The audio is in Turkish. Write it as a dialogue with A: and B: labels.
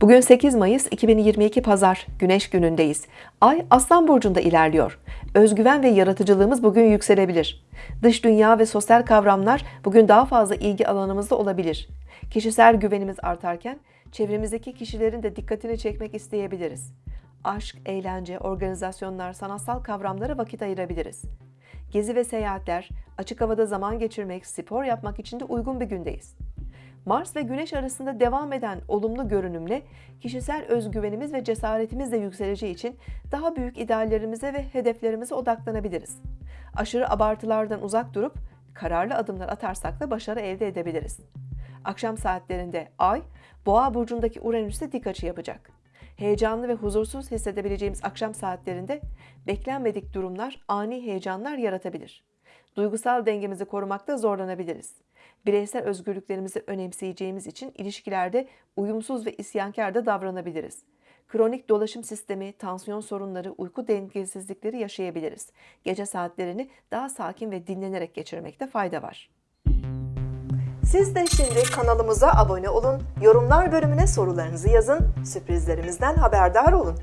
A: Bugün 8 Mayıs 2022 Pazar, Güneş günündeyiz. Ay Aslan Burcu'nda ilerliyor. Özgüven ve yaratıcılığımız bugün yükselebilir. Dış dünya ve sosyal kavramlar bugün daha fazla ilgi alanımızda olabilir. Kişisel güvenimiz artarken çevremizdeki kişilerin de dikkatini çekmek isteyebiliriz. Aşk, eğlence, organizasyonlar, sanatsal kavramlara vakit ayırabiliriz. Gezi ve seyahatler, açık havada zaman geçirmek, spor yapmak için de uygun bir gündeyiz. Mars ve Güneş arasında devam eden olumlu görünümle kişisel özgüvenimiz ve cesaretimiz de yükseleceği için daha büyük ideallerimize ve hedeflerimize odaklanabiliriz. Aşırı abartılardan uzak durup kararlı adımlar atarsak da başarı elde edebiliriz. Akşam saatlerinde Ay, Boğa burcundaki Uranüs'te dik açı yapacak. Heyecanlı ve huzursuz hissedebileceğimiz akşam saatlerinde beklenmedik durumlar ani heyecanlar yaratabilir. Duygusal dengemizi korumakta zorlanabiliriz. Bireysel özgürlüklerimizi önemseyeceğimiz için ilişkilerde uyumsuz ve isyankar da davranabiliriz. Kronik dolaşım sistemi, tansiyon sorunları, uyku dengesizlikleri yaşayabiliriz. Gece saatlerini daha sakin ve dinlenerek geçirmekte fayda var. Siz de şimdi kanalımıza abone olun, yorumlar bölümüne sorularınızı yazın, sürprizlerimizden haberdar olun.